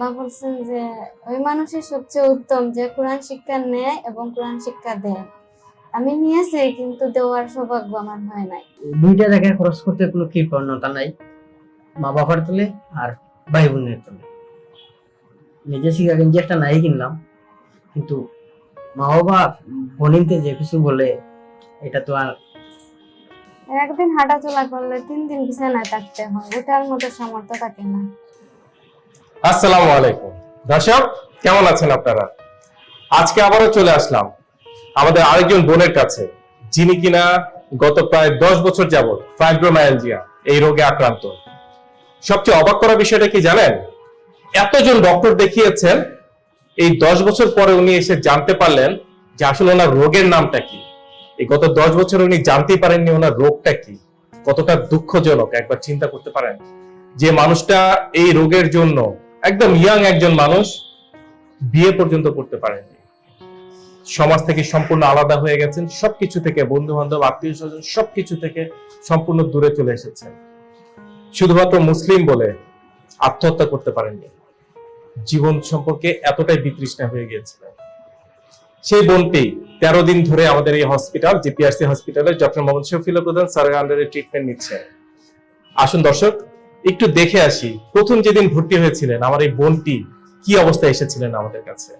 আল্লাহ বলছেন যে ওই মানুষই সবচেয়ে উত্তম যে কোরআন শিক্ষা নেয় এবং কোরআন শিক্ষা দেয়। আমি নিয়েছি কিন্তু দেওয়ার সৌভাগ্য আমার হয় নাই। দুইটা জায়গায় খরচ করতে কোনো কৃপণতা নাই? মা বাবার তুলে আর ভাই বোনের তুলে। নিজে শিখা গেঞ্জি একটা নাই কিনলাম কিন্তু মা বাবা বোনিনতে যে কিছু বলে এটা তো আর একদিন হাঁটাচলা করলে তিন দিন বিছানায় থাকতে হয় ওটার মতো সামর্থ্য থাকে না। আসসালামু আলাইকুম। দর্শক, কেমন আছেন আপনারা? আজকে আবারও চলে আসলাম আমাদের আরেকজন বোনের কাছে, যিনি কিনা গত প্রায় দশ বছর যাবৎ ফাইব্রোমায়ালজিয়া এই রোগে আক্রান্ত। সবচেয়ে অবাক করা বিষয়টা কি জানেন? এতজন ডক্টর দেখিয়েছেন, এই দশ বছর পরে উনি এসে জানতে পারলেন যে আসলে ওনার রোগের নামটা কি। এই গত দশ বছর উনি জানতেই পারেননি ওনার রোগটা কি। কতটা দুঃখজনক, একবার চিন্তা করতে পারেন যে মানুষটা এই রোগের জন্য একদম ইয়াং একজন মানুষ বিয়ে পর্যন্ত করতে পারেননি। সমাজ থেকে সম্পূর্ণ আলাদা হয়ে গেছেন, সবকিছু থেকে বন্ধু বান্ধব আত্মীয় স্বজন, সবকিছু থেকে সম্পূর্ণ দূরে চলে এসেছেন। শুধুমাত্র মুসলিম বলে আত্মহত্যা করতে পারেননি। জীবন সম্পর্কে এতটাই বিতৃষ্ণা হয়ে গিয়েছিলেন সেই বোনটি তেরো দিন ধরে আমাদের এই হসপিটাল জিপিআরসি হসপিটালে ডক্টর মোহাম্মদ শফিল প্রধান স্যারের আন্ডারে ট্রিটমেন্ট নিচ্ছে। আসুন দর্শক একটু দেখে আসি, প্রথম যেদিন ভর্তি হয়েছিলেন, আমার এই বোনটি কি অবস্থায় এসেছিলেন আমাদের কাছে?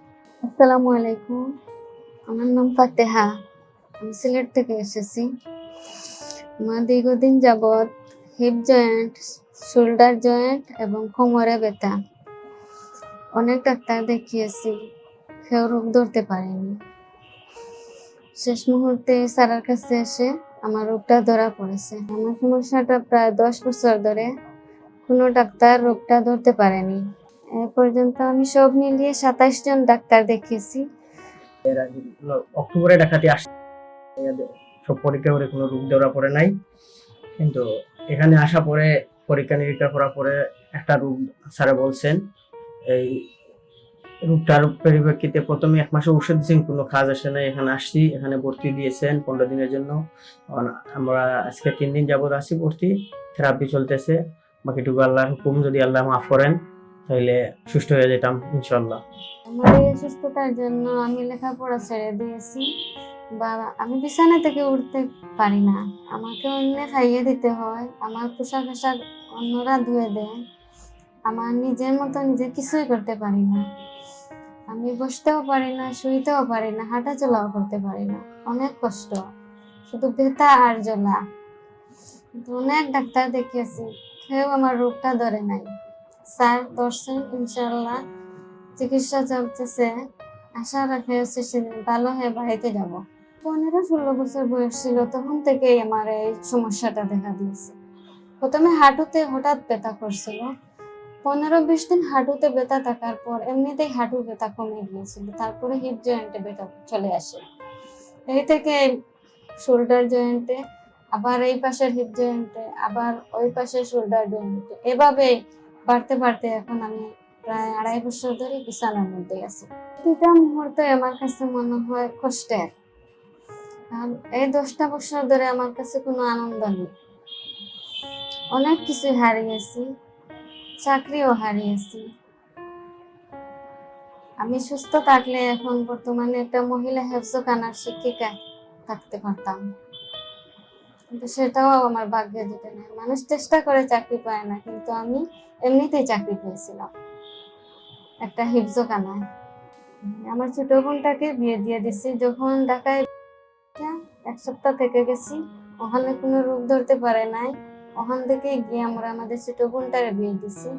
আসসালামু আলাইকুম। আমার নাম ফাতেহা। আমি সিলেট থেকে এসেছি। আমার দীর্ঘদিন যাবৎ হিপ জয়েন্ট শোল্ডার জয়েন্ট এবং কোমরে ব্যথা। অনেক ডাক্তার দেখিয়েছি কেউ রোগ ধরতে পারেনি। শেষ মুহূর্তে স্যারের কাছে এসে আমার রোগটা ধরা পড়েছে। আমার সমস্যাটা প্রায় দশ বছর ধরে কোনো ডাক্তার রোগটা ধরতে পারেনি। এ পর্যন্ত আমি সব মিলিয়ে সাতাইশ জন ডাক্তার দেখিয়েছি। অক্টোবরে দেখাতে আসছে সব পরীক্ষা করে কোনো রোগ ধরা পড়ে নাই। কিন্তু এখানে আসা পরে, পরীক্ষা নিরীক্ষা করার পরে একটা রোগ স্যারে বলছেন, এই রোগটার পরিপ্রেক্ষিতে প্রথমে এক মাসে ওষুধ দিয়েছেন, কোনো কাজ আসে না এখানে আসছি, এখানে ভর্তি দিয়েছেন পনেরো দিনের জন্য। আমরা আজকে তিন দিন যাবত আসি ভর্তি থেরাপি চলতেছে। বাকিটুকু আল্লাহর হুকুম, যদি আল্লাহ মাফ করেন, তাহলে সুস্থ হয়ে যেতাম ইনশাল্লাহ আমার এই অসুস্থতার জন্য আমি লেখাপড়া ছেড়ে দিয়েছি, বা আমি বিছানা থেকে উঠতে পারি না। আমাকে অন্য খাইয়ে দিতে হয়, আমার পোশাক আশাক অন্যরা ধুয়ে দেয়। আমার নিজের মতো নিজে কিছুই করতে পারি না। আমি বসতেও পারি না, শুইতেও পারি না হাঁটা চলাও করতে পারি না। অনেক কষ্ট। শুধু ব্যথা আর জ্বলা। অনেক ডাক্তার দেখিয়েছি, কেউ আমার রোগটা ধরে নাই। স্যার, ধরছেন ইনশাল্লাহ চিকিৎসা চলতেছে। আশা রাখে সেদিন ভালো হয়ে বাড়িতে যাব। পনেরো ষোলো বছর বয়স ছিল, তখন থেকেই আমার এই সমস্যাটা দেখা দিয়েছে। প্রথমে হাঁটুতে হঠাৎ ব্যথা করছিল। পনেরো বিশ দিন হাঁটুতে ব্যথা থাকার পর এমনিতেই হাঁটু ব্যথা কমে গিয়েছিল। তারপরে হিপ জয়েন্টে ব্যথা চলে আসে। এই থেকে শোল্ডার জয়েন্টে আবার এই পাশে হিপ জয়েন্টে আবার ওই পাশে শোল্ডার জয়েন্টে এভাবে বাড়তে বাড়তে এখন আমি প্রায় আড়াই বছর ধরে বিছানার মধ্যে আছি। প্রতিটা মুহূর্তে আমার কাছে মনে হয় কষ্টের। এই দশটা বছর ধরে আমার কাছে কোনো আনন্দ নেই। অনেক কিছু হারিয়েছি, চাকরিও হারিয়েছি। আমি সুস্থ থাকলে এখন বর্তমানে একটা মহিলা হেফজখানার শিক্ষিকা থাকতে পারতাম। কিন্তু সেটাও আমার ভাগ্যে জুটে নেই। মানুষ চেষ্টা করে চাকরি পায় না, কিন্তু আমি এমনিতেই চাকরি পেয়েছিলাম। একটা হিফজখানায়। আমার ছোট বোনটাকে বিয়ে দিয়ে দিছি যখন ঢাকায় এক সপ্তাহ থেকে গেছি, ওখানে কোনো রোগ ধরতে পারে নাই। ওখান থেকে গিয়ে আমরা আমাদের ছোট বোনটারে বিয়ে দিছি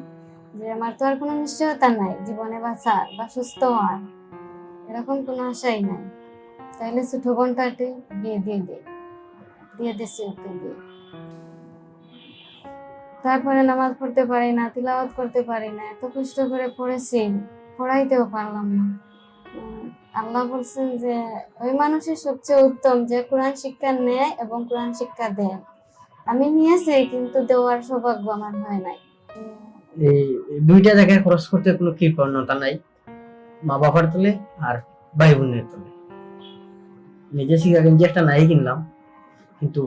যে আমার তো আর কোনো নিশ্চয়তা নাই, জীবনে বাঁচার বা সুস্থ হওয়ার। এরকম কোনো আশাই নাই। তাইলে ছোট বোনটাকে বিয়ে দিয়ে দিই দিয়ে ওকে দিয়ে তারপরে নামাজ পড়তে পারি না, তিলাওয়াত করতে পারি না, এত কষ্ট করে পড়েছি, পড়াইতেও পারলাম না। আল্লাহ বলছেন যে, ওই মানুষই সবচেয়ে উত্তম যে কোরআন শিক্ষা নেয় এবং কোরআন শিক্ষা দেয়। আমি নিয়েছি, কিন্তু দেওয়ার সৌভাগ্য আমার হয় নাই। এই দুইটা জায়গায় খরচ করতে কোনো কৃপণতা নাই? মা বাবার তুলে আর ভাই বোনের তুলে। নিজে শিখা গেঞ্জি একটা নাই কিনলাম। কিন্তু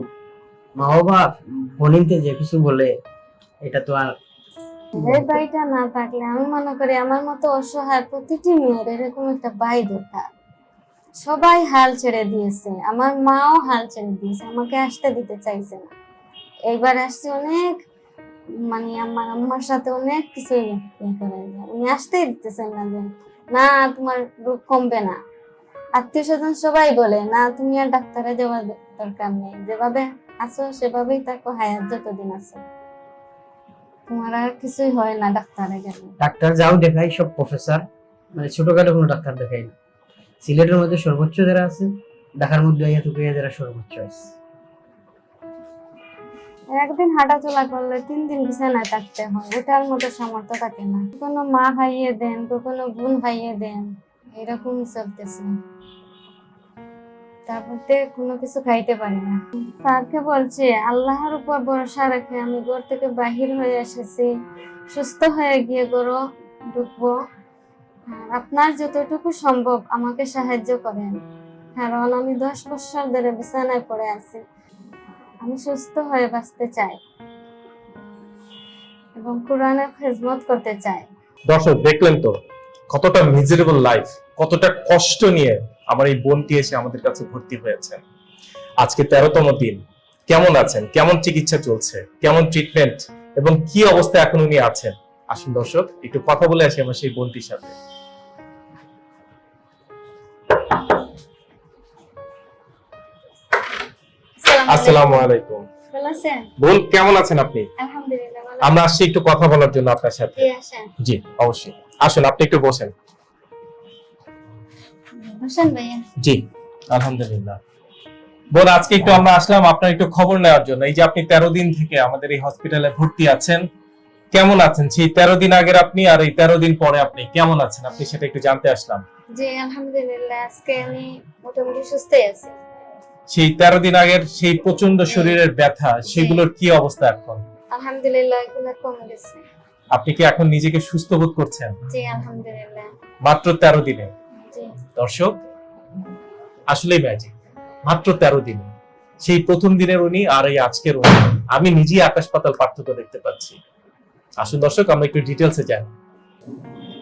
মা বাবা বোনিনতে যে কিছু বলে, এটা তো আর না থাকলে আমি মনে করি আমার মতো অসহায় প্রতিটি মেয়ের এরকম একটা দরকার। সবাই হাল ছেড়ে দিয়েছে, আমার মাও হাল ছেড়ে দিয়েছে, আমাকে আসতে দিতে চাইছে না। এইবার আসছে অনেক মানে আমার আম্মার সাথে অনেক কিছু ইয়ে করে উনি আসতেই দিতেছেন না যে, না, তোমার রোগ কমবে না। আত্মীয় স্বজন সবাই বলে না তুমি আর ডাক্তারে যাওয়ার দরকার নেই। যেভাবে আছো সেভাবেই থাকো হায়াত যতদিন আছে। তোমার আর কিছুই হয় না ডাক্তারে গেলে। ডাক্তার যাও দেখাই সব প্রফেসর। মানে ছোটখাটো কোনো ডাক্তার দেখাই না। সিলেটের মধ্যে সর্বোচ্চ যারা আছে ঢাকার মধ্যে যারা সর্বোচ্চ আছে। একদিন হাঁটাচলা করলে তিন দিন বিছানায় থাকতে হয়। ওটার মতো সামর্থ্য থাকে না। কখনো মা খাইয়ে দেন কখনো বোন খাইয়ে দেন। এরকমই চলতেছে তারপর কোনো কিছু খাইতে পারি না। স্যারকে বলছে, আল্লাহর উপর ভরসা রেখে আমি ঘর থেকে বাহির হয়ে এসেছি। সুস্থ হয়ে গিয়ে গরো ঢুকবো। আপনার যতটুকু সম্ভব আমাকে সাহায্য করেন। কারণ আমি দশ বছর ধরে বিছানায় পড়ে আছি। আমি সুস্থ হয়ে বাঁচতে চাই। এবং কোরআনের খেজমত করতে চাই। দর্শক, দেখলেন তো, কতটা মিজারেবল লাইফ কতটা কষ্ট নিয়ে আমার এই বোনটি এসে আমাদের কাছে ভর্তি হয়েছেন আজকে তেরোতম দিন। কেমন আছেন? কেমন চিকিৎসা চলছে? কেমন ট্রিটমেন্ট এবং কি অবস্থায় এখন উনি আছেন? আসুন দর্শক একটু কথা বলে আসি আমার সেই বোনটির সাথে। আসসালামু আলাইকুম। বোন কেমন আছেন আপনি? আমরা আসছি একটু কথা বলার জন্য আপনার সাথে। জি অবশ্যই। আসুন আপনি একটু বসেন। ভাইয়া। জি আলহামদুলিল্লাহ। বোন আজকে একটু আমরা আসলাম আপনার একটু খবর নেওয়ার জন্য। এই যে আপনি তেরো দিন থেকে আমাদের এই হসপিটালে ভর্তি আছেন কেমন আছেন? সেই তেরো দিন আগের আপনি আর এই তেরো দিন পরে আপনি কেমন আছেন? আপনি সেটা একটু জানতে আসলাম। জি আলহামদুলিল্লাহ আজকে আমি মোটামুটি সুস্থই আছি। সেই তেরো দিন আগের সেই প্রচণ্ড শরীরের ব্যথা সেগুলোর কি অবস্থা এখন? আলহামদুলিল্লাহ এগুলো কমে গেছে। আপনি কি এখন নিজেকে সুস্থ বোধ করছেন? জি আলহামদুলিল্লাহ। মাত্র তেরো দিনে। দর্শক, আসলেই ম্যাজিক মাত্র তেরো দিনে। সেই প্রথম দিনের উনি আর এই আজকের উনি। আমি নিজেই আকাশ পাতাল পার্থক্য দেখতে পাচ্ছি। আসুন দর্শক, আমরা একটু ডিটেলসে যাই।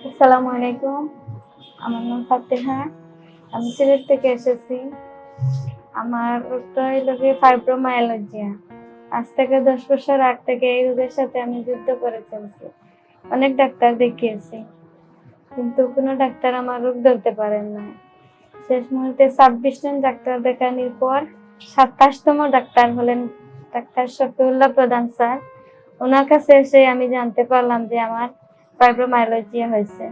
আসসালামু আলাইকুম। আমার নাম ফাতেহা। আমি সিলেট থেকে এসেছি। আমার রোগটা হইল গিয়ে ফাইব্রোমায়ালজিয়া আজ থেকে দশ বছর আগ থেকে এই রোগের সাথে আমি যুদ্ধ করে চলছি। অনেক ডাক্তার দেখিয়েছি। কিন্তু কোনো ডাক্তার আমার রোগ ধরতে পারেন না। শেষ মুহূর্তে ছাব্বিশ জন ডাক্তার দেখানোর পর সাতাশতম ডাক্তার হলেন ডাক্তার শফিউল্লাহ প্রধান স্যার। ওনার কাছে এসে আমি জানতে পারলাম যে আমার ফাইব্রোমাইলজিয়া হয়েছে।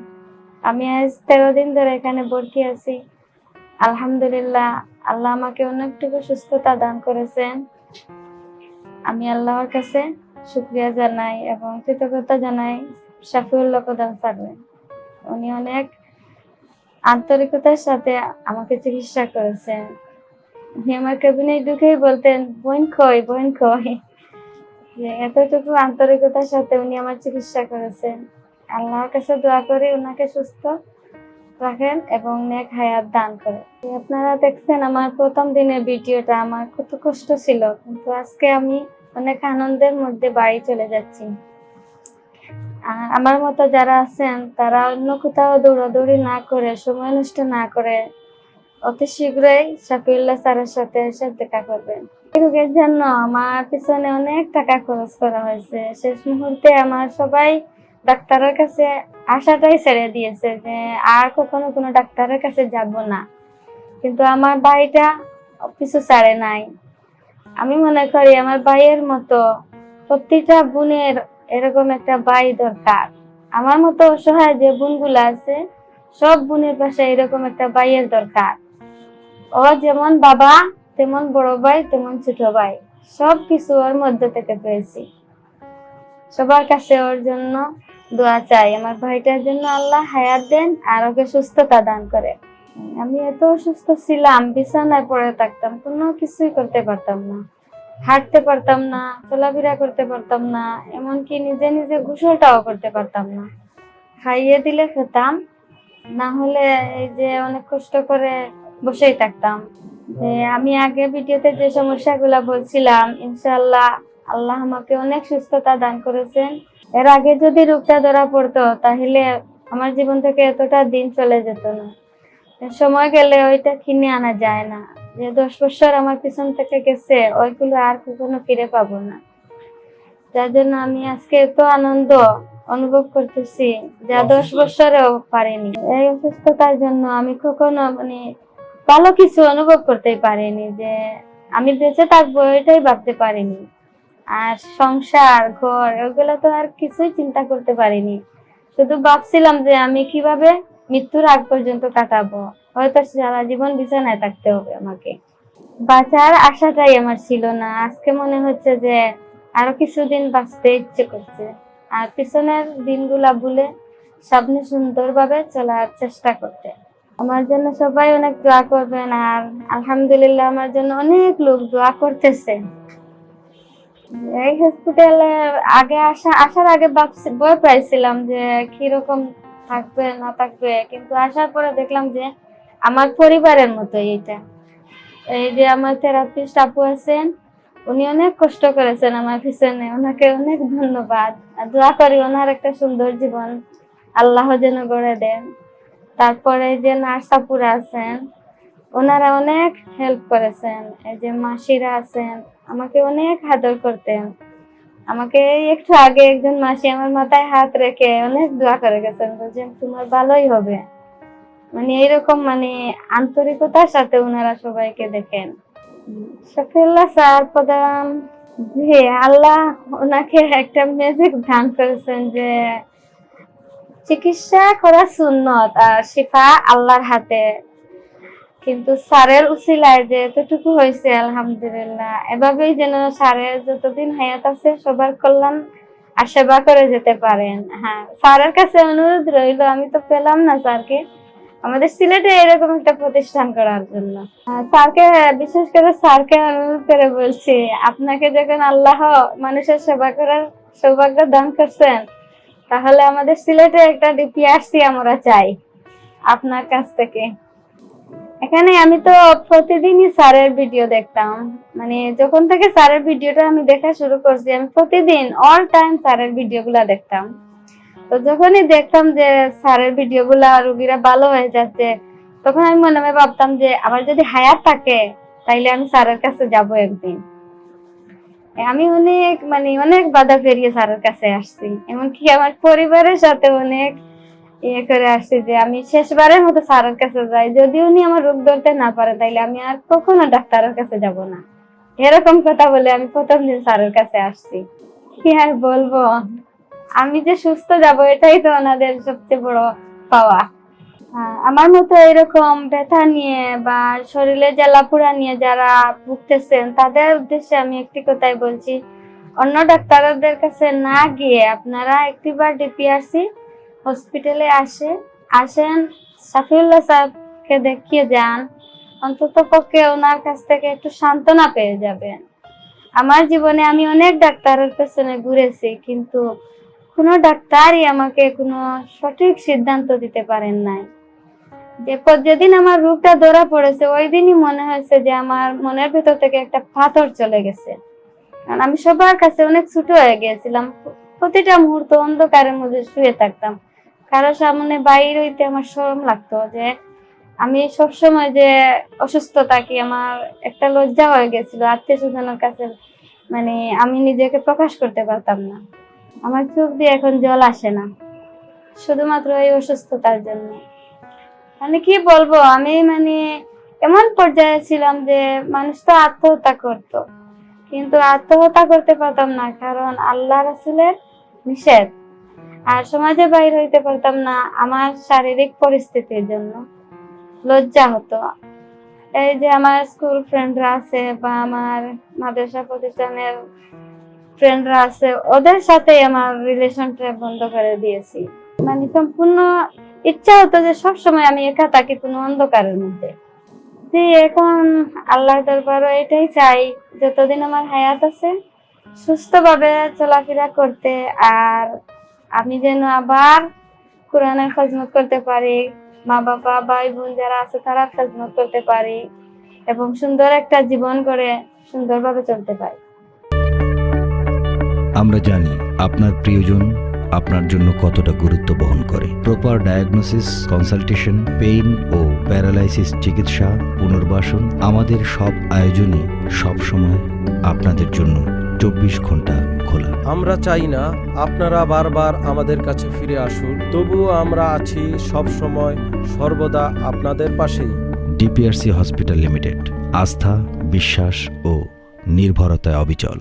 আমি আজ তেরো দিন ধরে এখানে ভর্তি আছি। আলহামদুলিল্লাহ, আল্লাহ আমাকে অনেকটুকু সুস্থতা দান করেছেন। আমি আল্লাহর কাছে শুক্রিয়া জানাই এবং কৃতজ্ঞতা জানাই শাফিউল্লাহ প্রধান স্যারের উনি অনেক আন্তরিকতার সাথে আমাকে চিকিৎসা করেছেন। উনি আমার কেবিনে ঢুকেই বলতেন, বোন খই বোন যে এতটুকু আন্তরিকতার সাথে উনি আমার চিকিৎসা করেছেন। আল্লাহর কাছে দোয়া করি ওনাকে সুস্থ রাখেন এবং নেক হায়াত দান করেন। আপনারা দেখছেন, আমার প্রথম দিনের ভিডিওটা আমার কত কষ্ট ছিল, কিন্তু আজকে আমি অনেক আনন্দের মধ্যে বাড়ি চলে যাচ্ছি। আমার মতো যারা আছেন, তারা অন্য কোথাও দৌড়াদৌড়ি না করে, সময় নষ্ট না করে অতি শীঘ্রই শাফিউল্লাহ স্যারের সাথে এসে দেখা করবেন। রোগের জন্য আমার পিছনে অনেক টাকা খরচ করা হয়েছে। শেষ মুহূর্তে আমার সবাই ডাক্তারের কাছে আশাটাই ছেড়ে দিয়েছে যে আর কখনো কোনো ডাক্তারের কাছে যাব না। কিন্তু আমার ভাইটা পিছু ছাড়ে নাই। আমি মনে করি আমার ভাইয়ের মতো প্রতিটা বোনের এরকম একটা ভাই দরকার। আমার মতো অসহায় যে বোনগুলো আছে, সব বোনের পাশে এরকম একটা ভাইয়ের দরকার। ও যেমন বাবা, তেমন বড় ভাই, তেমন ছোট ভাই সব কিছু ওর মধ্যে থেকে পেয়েছি। সবার কাছে ওর জন্য দোয়া চাই, আমার ভাইটার জন্য আল্লাহ হায়াত দেন আর ওকে সুস্থতা দান করে আমি এত অসুস্থ ছিলাম, বিছানায় পড়ে থাকতাম, কোনো কিছুই করতে পারতাম না। হাঁটতে পারতাম না, চলাফেরা করতে পারতাম না, এমনকি নিজে নিজে গোসলটাও করতে পারতাম না। খাইয়ে দিলে খেতাম, না হলে এই যে অনেক কষ্ট করে বসেই থাকতাম। যে আমি আগে ভিডিওতে যে সমস্যাগুলো বলছিলাম, ইনশাআল্লাহ আল্লাহ আমাকে অনেক সুস্থতা দান করেছেন। এর আগে যদি রোগটা ধরা পড়তো, তাহলে আমার জীবন থেকে এতটা দিন চলে যেত না। সময় গেলে ওইটা কিনে আনা যায় না। যে দশ বছর আমার পিছন থেকে গেছে ওইগুলো আর কখনো ফিরে পাবো না। যার জন্য আমি আজকে এত আনন্দ অনুভব করতেছি যা দশ বছরেও পারিনি। এই অসুস্থতার জন্য আমি কখনো মানে ভালো কিছু অনুভব করতেই পারিনি যে আমি বেঁচে থাকব এটাই ভাবতে পারিনি। আর সংসার ঘর ওগুলো তো আর কিছুই চিন্তা করতে পারিনি। শুধু ভাবছিলাম যে আমি কীভাবে মৃত্যুর আগ পর্যন্ত কাটাবো। হয়তো সারা জীবন বিছানায় থাকতে হবে আমাকে। বাঁচার আশাটাই আমার ছিল না। আজকে মনে হচ্ছে যে আরও কিছুদিন বাঁচতে ইচ্ছে করছে। আর পিছনের দিনগুলা ভুলে সামনে সুন্দরভাবে চলার চেষ্টা করতে। আমার জন্য সবাই অনেক দোয়া করবেন আর আলহামদুলিল্লাহ আমার জন্য অনেক লোক দোয়া করতেছে। এই হসপিটালে আগে আসা আসার আগে ভাবছি ভয় পাইছিলাম যে কীরকম থাকবে, না থাকবে, কিন্তু আসার পরে দেখলাম যে আমার পরিবারের মতো এটা। এই যে আমার থেরাপিস্ট আপু আছেন, উনি অনেক কষ্ট করেছেন আমার পিছনে, ওনাকে অনেক ধন্যবাদ। দোয়া করি ওনার একটা সুন্দর জীবন, আল্লাহ যেন গড়ে দেন। তারপরে যে নার্স আপুরা আছেন, ওনারা অনেক হেল্প করেছেন। এই যে মাসিরা আছেন, আমাকে অনেক আদর করতেন। আমাকে একটু আগে একজন মাসি আমার মাথায় হাত রেখে অনেক দোয়া করে গেছেন বলছেন তোমার ভালোই হবে। মানে এইরকম মানে আন্তরিকতার সাথে ওনারা সবাইকে দেখেন। শফিউল্লাহ স্যার, প্রধান জি, আল্লাহ ওনাকে একটা ম্যাজিক দান করেছেন যে চিকিৎসা করা সুন্নত আর শিফা আল্লাহর হাতে কিন্তু স্যারের উসিলায় যে এতটুকু হয়েছে, আলহামদুলিল্লাহ। এভাবেই যেন স্যারের যতদিন হায়াত আছে, সবার কল্যাণ আর সেবা করে যেতে পারেন। হ্যাঁ স্যারের কাছে অনুরোধ রইল, আমি তো পেলাম না স্যারকে। আমাদের সিলেটে এরকম একটা প্রতিষ্ঠান করার জন্য। স্যারকে, বিশেষ করে স্যারকে অনুরোধ করে বলছি, আপনাকে যখন আল্লাহ মানুষের সেবা করার সৌভাগ্য দান করছেন, তাহলে আমাদের সিলেটে একটা ডিপিআরসি আমরা চাই, আপনার কাছ থেকে। এখানে আমি তো প্রতিদিনই স্যারের ভিডিও দেখতাম। মানে যখন থেকে স্যারের ভিডিওটা আমি দেখা শুরু করছি, আমি প্রতিদিন অল টাইম স্যারের ভিডিওগুলা দেখতাম। তো যখনই দেখতাম যে স্যারের ভিডিওগুলা রুগীরা ভালো হয়ে যাচ্ছে, তখন আমি মনে মনে ভাবতাম যে আমার যদি হায়াত থাকে, তাইলে আমি স্যারের কাছে যাব একদিন। আমি অনেক মানে অনেক বাধা পেরিয়ে স্যারের কাছে আসছি। এমনকি আমার পরিবারের সাথে অনেক ইয়ে করে আসছি যে আমি শেষবারের মতো স্যারের কাছে যাই। যদি উনি আমার রোগ ধরতে না পারে, তাইলে আমি আর কখনো ডাক্তারের কাছে যাব না। এরকম কথা বলে আমি প্রথম দিন স্যারের কাছে আসছি। কি আর বলব? আমি যে সুস্থ যাব, এটাই তো ওনাদের সবচেয়ে বড় পাওয়া। আমার মতো এরকম ব্যথা নিয়ে বা শরীরে জ্বালাপুরা নিয়ে যারা ভুগতেছেন, তাদের উদ্দেশ্যে আমি একটি কথাই বলছি। অন্য ডাক্তারদের কাছে না গিয়ে আপনারা একটিবার ডিপিআরসি হসপিটালে আসে। আসেন সাফিউল্লাহ সাহেবকে দেখিয়ে যান। অন্তত পক্ষে ওনার কাছ থেকে একটু সান্ত্বনা পেয়ে যাবেন। আমার জীবনে আমি অনেক ডাক্তারের পেছনে ঘুরেছি, কিন্তু কোনো ডাক্তারই আমাকে কোনো সঠিক সিদ্ধান্ত দিতে পারেন নাই। যে যেদিন আমার রোগটা ধরা পড়েছে, ওই দিনই মনে হয়েছে যে আমার মনের ভেতর থেকে একটা পাথর চলে গেছে। কারণ আমি সবার কাছে অনেক ছোট হয়ে গিয়েছিলাম। প্রতিটা মুহূর্ত অন্ধকারের মধ্যে শুয়ে থাকতাম। কারও সামনে বাইর হইতে আমার শরম লাগতো যে আমি সবসময় যে অসুস্থ থাকি, আমার একটা লজ্জা হয়ে গেছিল। আত্মীয় স্বজনের কাছে মানে আমি নিজেকে প্রকাশ করতে পারতাম না। আমার চোখ দিয়ে এখন জল আসে না, শুধুমাত্র এই অসুস্থতার জন্য। মানে কি বলব, আমি মানে এমন পর্যায়ে ছিলাম যে মানুষ তো আত্মহত্যা করতো, কিন্তু আত্মহত্যা করতে পারতাম না, কারণ আল্লাহ রাসুলের নিষেধ। আর সমাজে বাইর হইতে পারতাম না আমার শারীরিক পরিস্থিতির জন্য। লজ্জা হতো। এই যে আমার স্কুল ফ্রেন্ডরা আছে বা আমার মাদ্রাসা প্রতিষ্ঠানের ফ্রেন্ডরা আছে, ওদের সাথে আমার রিলেশনটা বন্ধ করে দিয়েছি। মানে সম্পূর্ণ ইচ্ছা হতো যে সব সময় আমি একা থাকি কোনো অন্ধকারের মধ্যে। যে এখন আল্লাহ দরবারও এটাই চাই, যতদিন আমার হায়াত আছে, সুস্থভাবে চলাফেরা করতে আর আমি যেন আবার কোরআনের খজমত করতে পারি, মা বাবা, ভাই বোন যারা আছে তারা খজমত করতে পারি এবং সুন্দর একটা জীবন করে সুন্দরভাবে চলতে পারি। আমরা জানি আপনার প্রিয়জন আপনার জন্য কতটা গুরুত্ব বহন করে। প্রপার ডায়াগনোসিস কনসালটেশন পেইন ও প্যারালাইসিস চিকিৎসা, পুনর্বাসন আমাদের সব আয়োজনই সবসময় আপনাদের জন্য চব্বিশ ঘণ্টা খোলা। আমরা চাই না আপনারা বারবার আমাদের কাছে ফিরে আসুন তবুও আমরা আছি সব সময় সর্বদা আপনাদের পাশেই। ডিপিআরসি হসপিটাল লিমিটেড আস্থা বিশ্বাস ও নির্ভরতায় অবিচল।